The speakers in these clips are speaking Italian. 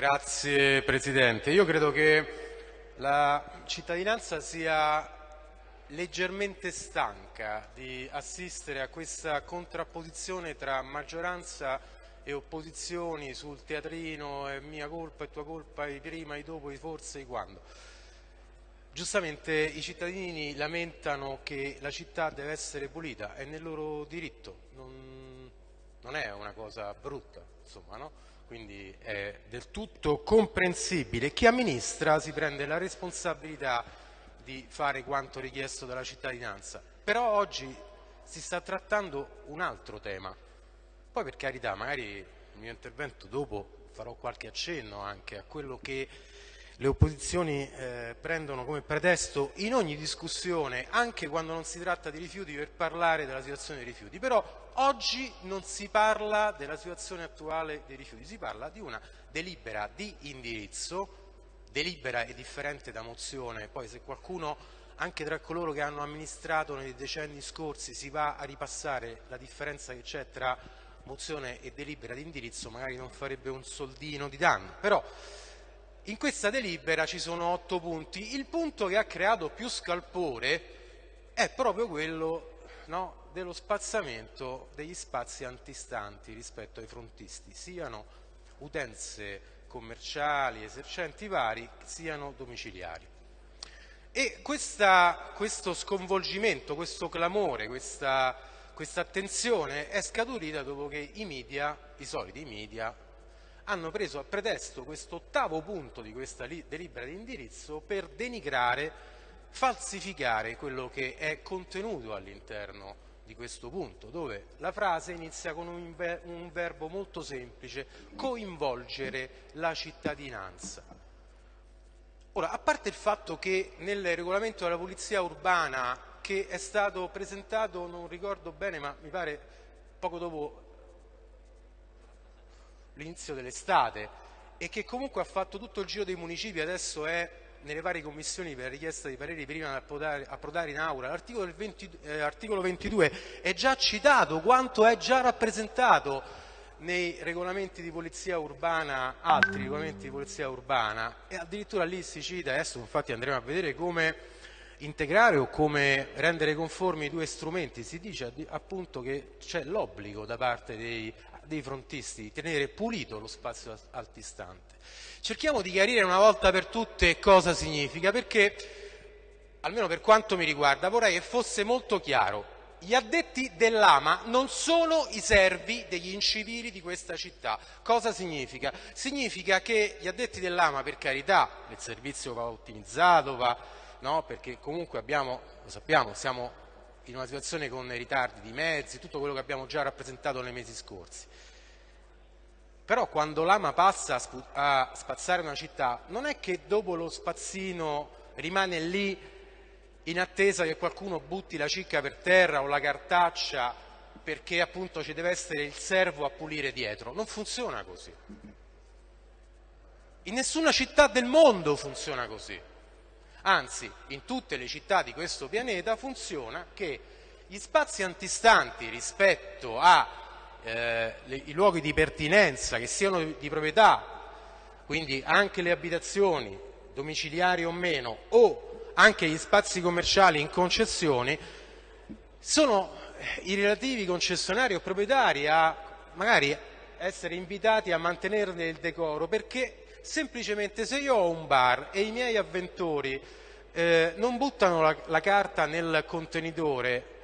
Grazie Presidente. Io credo che la cittadinanza sia leggermente stanca di assistere a questa contrapposizione tra maggioranza e opposizioni sul teatrino è mia colpa, è tua colpa, i prima, i dopo, i forse, i quando. Giustamente i cittadini lamentano che la città deve essere pulita, è nel loro diritto, non, non è una cosa brutta, insomma, no? Quindi è del tutto comprensibile. Chi amministra si prende la responsabilità di fare quanto richiesto dalla cittadinanza, però oggi si sta trattando un altro tema. Poi per carità, magari il mio intervento dopo farò qualche accenno anche a quello che le opposizioni eh, prendono come pretesto in ogni discussione, anche quando non si tratta di rifiuti, per parlare della situazione dei rifiuti. Però oggi non si parla della situazione attuale dei rifiuti, si parla di una delibera di indirizzo, delibera è differente da mozione, poi se qualcuno anche tra coloro che hanno amministrato nei decenni scorsi si va a ripassare la differenza che c'è tra mozione e delibera di indirizzo, magari non farebbe un soldino di danno. Però, in questa delibera ci sono otto punti. Il punto che ha creato più scalpore è proprio quello no, dello spazzamento degli spazi antistanti rispetto ai frontisti, siano utenze commerciali, esercenti vari, siano domiciliari. E questa, questo sconvolgimento, questo clamore, questa, questa attenzione è scaturita dopo che i media, i soliti media, hanno preso a pretesto questo ottavo punto di questa delibera di indirizzo per denigrare, falsificare quello che è contenuto all'interno di questo punto, dove la frase inizia con un, ver un verbo molto semplice, coinvolgere la cittadinanza. Ora, a parte il fatto che nel regolamento della polizia urbana che è stato presentato, non ricordo bene, ma mi pare poco dopo l'inizio dell'estate e che comunque ha fatto tutto il giro dei municipi, adesso è nelle varie commissioni per richiesta di pareri prima di approdare, approdare in aula. L'articolo 22, eh, 22 è già citato quanto è già rappresentato nei regolamenti di polizia urbana, altri regolamenti di polizia urbana e addirittura lì si cita, adesso infatti andremo a vedere come integrare o come rendere conformi i due strumenti, si dice appunto che c'è l'obbligo da parte dei dei frontisti, di tenere pulito lo spazio altistante. Cerchiamo di chiarire una volta per tutte cosa significa, perché, almeno per quanto mi riguarda, vorrei che fosse molto chiaro. Gli addetti dell'AMA non sono i servi degli incivili di questa città. Cosa significa? Significa che gli addetti dell'AMA, per carità, il servizio va ottimizzato, va, no? perché comunque abbiamo, lo sappiamo, siamo in una situazione con ritardi di mezzi, tutto quello che abbiamo già rappresentato nei mesi scorsi. Però quando l'ama passa a spazzare una città, non è che dopo lo spazzino rimane lì in attesa che qualcuno butti la cicca per terra o la cartaccia perché appunto ci deve essere il servo a pulire dietro. Non funziona così. In nessuna città del mondo funziona così. Anzi, in tutte le città di questo pianeta funziona che gli spazi antistanti rispetto ai eh, luoghi di pertinenza, che siano di proprietà, quindi anche le abitazioni, domiciliari o meno, o anche gli spazi commerciali in concessione, sono i relativi concessionari o proprietari a magari essere invitati a mantenerne il decoro perché semplicemente se io ho un bar e i miei avventori eh, non buttano la, la carta nel contenitore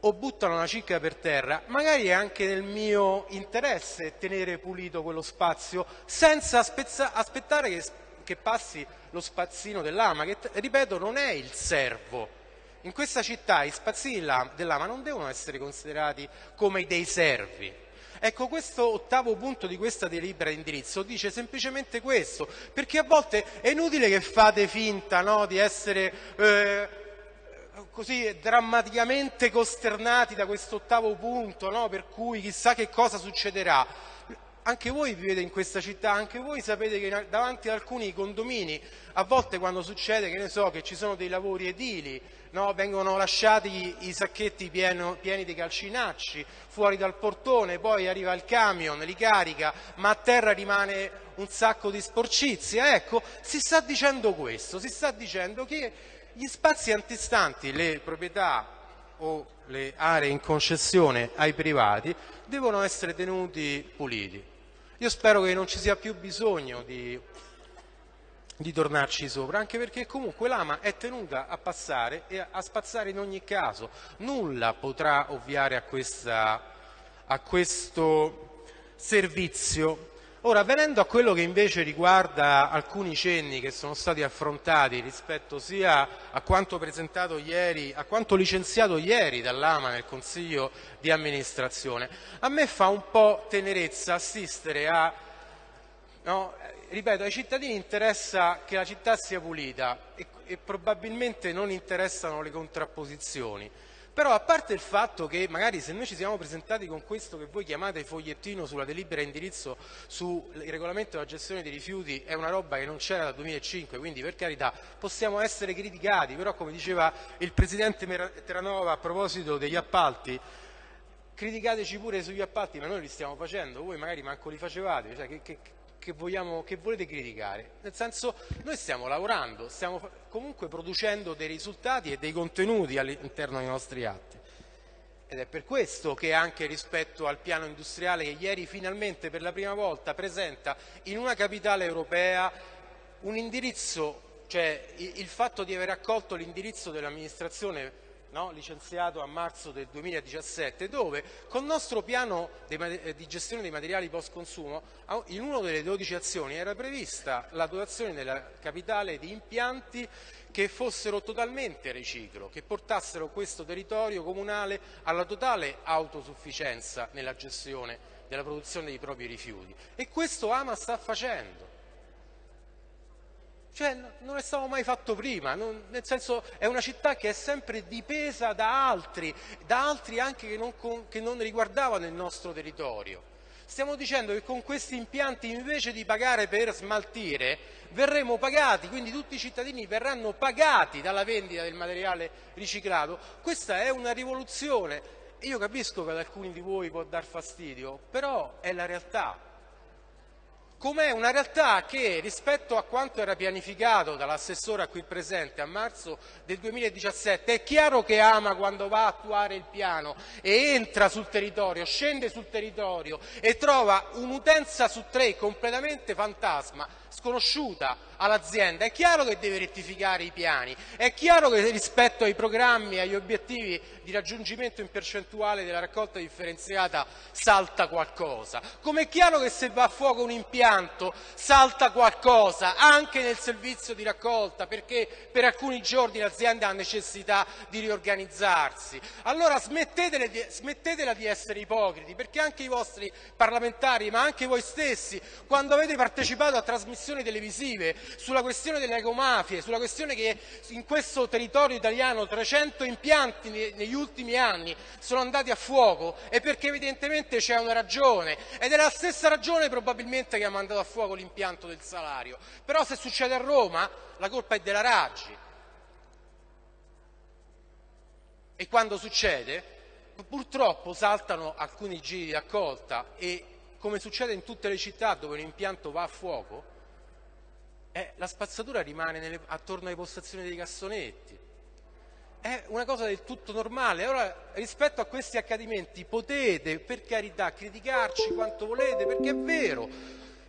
o buttano una cicca per terra, magari è anche nel mio interesse tenere pulito quello spazio senza aspettare che, che, passi lo spazzino dell'ama, che ripeto non è il servo. In questa città i spazzini dell'ama non devono essere considerati come dei servi, Ecco, questo ottavo punto di questa delibera di indirizzo dice semplicemente questo, perché a volte è inutile che fate finta no, di essere eh, così drammaticamente costernati da questo ottavo punto, no, per cui chissà che cosa succederà. Anche voi vivete in questa città, anche voi sapete che davanti ad alcuni condomini, a volte quando succede, che so, che ci sono dei lavori edili, no? vengono lasciati i sacchetti pieno, pieni di calcinacci fuori dal portone, poi arriva il camion, li carica, ma a terra rimane un sacco di sporcizia. Ecco, si sta dicendo questo, si sta dicendo che gli spazi antistanti, le proprietà o le aree in concessione ai privati devono essere tenuti puliti. Io spero che non ci sia più bisogno di di tornarci sopra, anche perché comunque l'ama è tenuta a passare e a spazzare in ogni caso. Nulla potrà ovviare a, questa, a questo servizio. Ora, venendo a quello che invece riguarda alcuni cenni che sono stati affrontati rispetto sia a quanto presentato ieri, a quanto licenziato ieri dall'AMA nel Consiglio di amministrazione, a me fa un po' tenerezza assistere a no, ripeto, ai cittadini interessa che la città sia pulita e, e probabilmente non interessano le contrapposizioni. Però a parte il fatto che magari se noi ci siamo presentati con questo che voi chiamate fogliettino sulla delibera indirizzo sul regolamento della gestione dei rifiuti è una roba che non c'era dal 2005, quindi per carità possiamo essere criticati, però come diceva il Presidente Terranova a proposito degli appalti, criticateci pure sugli appalti, ma noi li stiamo facendo, voi magari manco li facevate, cioè che, che, che, vogliamo, che volete criticare. Nel senso, noi stiamo lavorando, stiamo comunque producendo dei risultati e dei contenuti all'interno dei nostri atti. Ed è per questo che anche rispetto al piano industriale che ieri finalmente per la prima volta presenta in una capitale europea un indirizzo, cioè il fatto di aver accolto l'indirizzo dell'amministrazione no? licenziato a marzo del 2017, dove con il nostro piano eh, di gestione dei materiali post consumo, in una delle 12 azioni era prevista la dotazione della capitale di impianti che fossero totalmente riciclo, che portassero questo territorio comunale alla totale autosufficienza nella gestione della produzione dei propri rifiuti. E questo Ama sta facendo. Cioè, non è stato mai fatto prima, non, nel senso è una città che è sempre dipesa da altri, da altri anche che non, che non riguardavano il nostro territorio. Stiamo dicendo che con questi impianti invece di pagare per smaltire verremo pagati, quindi tutti i cittadini verranno pagati dalla vendita del materiale riciclato. Questa è una rivoluzione. Io capisco che ad alcuni di voi può dar fastidio, però è la realtà com'è una realtà che rispetto a quanto era pianificato dall'assessore qui presente a marzo del 2017 è chiaro che ama quando va a attuare il piano e entra sul territorio, scende sul territorio e trova un'utenza su tre completamente fantasma sconosciuta all'azienda, è chiaro che deve rettificare i piani, è chiaro che rispetto ai programmi e agli obiettivi di raggiungimento in percentuale della raccolta differenziata salta qualcosa, come è chiaro che se va a fuoco un impianto salta qualcosa anche nel servizio di raccolta perché per alcuni giorni l'azienda ha necessità di riorganizzarsi. Allora smettetela di, essere ipocriti perché anche i vostri parlamentari ma anche voi stessi quando avete partecipato a trasmissioni televisive sulla questione delle ecomafie, sulla questione che in questo territorio italiano 300 impianti negli ultimi anni sono andati a fuoco è perché evidentemente c'è una ragione ed è la stessa ragione probabilmente che ha mandato a fuoco l'impianto del salario. Però se succede a Roma la colpa è della Raggi. E quando succede purtroppo saltano alcuni giri di raccolta e come succede in tutte le città dove un impianto va a fuoco, eh, la spazzatura rimane nelle, attorno alle postazioni dei cassonetti. È una cosa del tutto normale. Ora, rispetto a questi accadimenti, potete, per carità, criticarci quanto volete, perché è vero,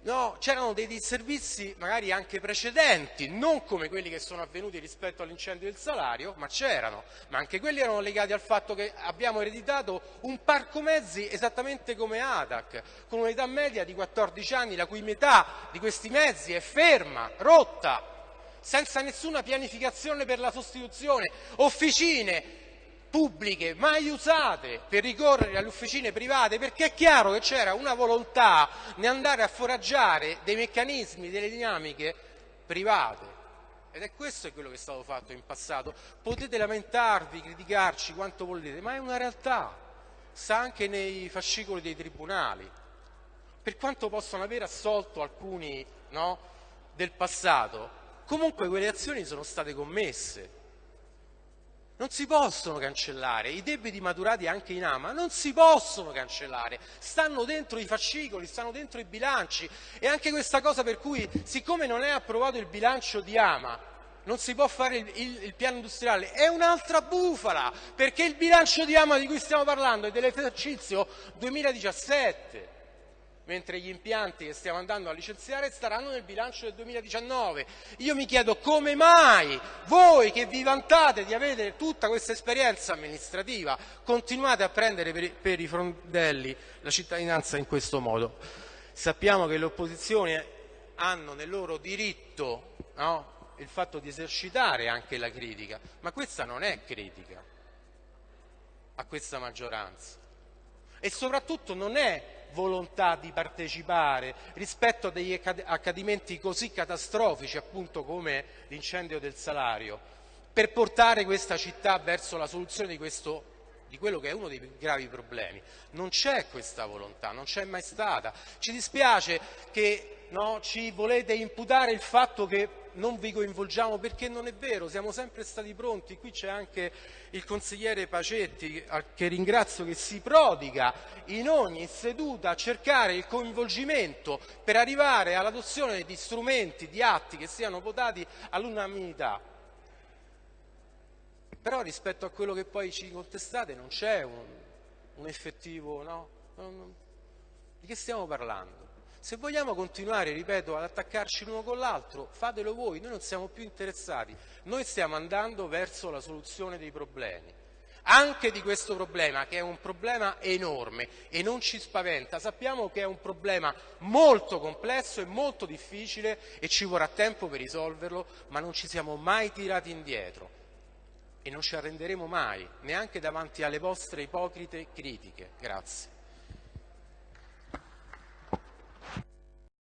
no, c'erano dei disservizi magari anche precedenti, non come quelli che sono avvenuti rispetto all'incendio del salario, ma c'erano, ma anche quelli erano legati al fatto che abbiamo ereditato un parco mezzi esattamente come ATAC, con un'età media di 14 anni, la cui metà di questi mezzi è ferma, rotta, senza nessuna pianificazione per la sostituzione, officine pubbliche mai usate per ricorrere alle officine private perché è chiaro che c'era una volontà di andare a foraggiare dei meccanismi, delle dinamiche private. Ed è questo quello che è stato fatto in passato. Potete lamentarvi, criticarci quanto volete, ma è una realtà. Sta anche nei fascicoli dei tribunali. Per quanto possano aver assolto alcuni no, del passato, comunque quelle azioni sono state commesse non si possono cancellare, i debiti maturati anche in AMA non si possono cancellare, stanno dentro i fascicoli, stanno dentro i bilanci. E anche questa cosa per cui siccome non è approvato il bilancio di AMA non si può fare il, il, il piano industriale, è un'altra bufala, perché il bilancio di AMA di cui stiamo parlando è dell'esercizio 2017 mentre gli impianti che stiamo andando a licenziare staranno nel bilancio del 2019. Io mi chiedo come mai voi che vi vantate di avere tutta questa esperienza amministrativa continuate a prendere per, i frondelli la cittadinanza in questo modo. Sappiamo che le opposizioni hanno nel loro diritto no, il fatto di esercitare anche la critica, ma questa non è critica a questa maggioranza e soprattutto non è volontà di partecipare rispetto a degli accadimenti così catastrofici appunto come l'incendio del salario per portare questa città verso la soluzione di, questo, di quello che è uno dei più gravi problemi. Non c'è questa volontà, non c'è mai stata. Ci dispiace che no, ci volete imputare il fatto che non vi coinvolgiamo perché non è vero, siamo sempre stati pronti, qui c'è anche il consigliere Pacetti che ringrazio che si prodiga in ogni seduta a cercare il coinvolgimento per arrivare all'adozione di strumenti, di atti che siano votati all'unanimità. Però rispetto a quello che poi ci contestate non c'è un, un effettivo, no? Di che stiamo parlando? Se vogliamo continuare, ripeto, ad attaccarci l'uno con l'altro, fatelo voi, noi non siamo più interessati, noi stiamo andando verso la soluzione dei problemi. Anche di questo problema, che è un problema enorme e non ci spaventa, sappiamo che è un problema molto complesso e molto difficile e ci vorrà tempo per risolverlo, ma non ci siamo mai tirati indietro e non ci arrenderemo mai, neanche davanti alle vostre ipocrite critiche. Grazie.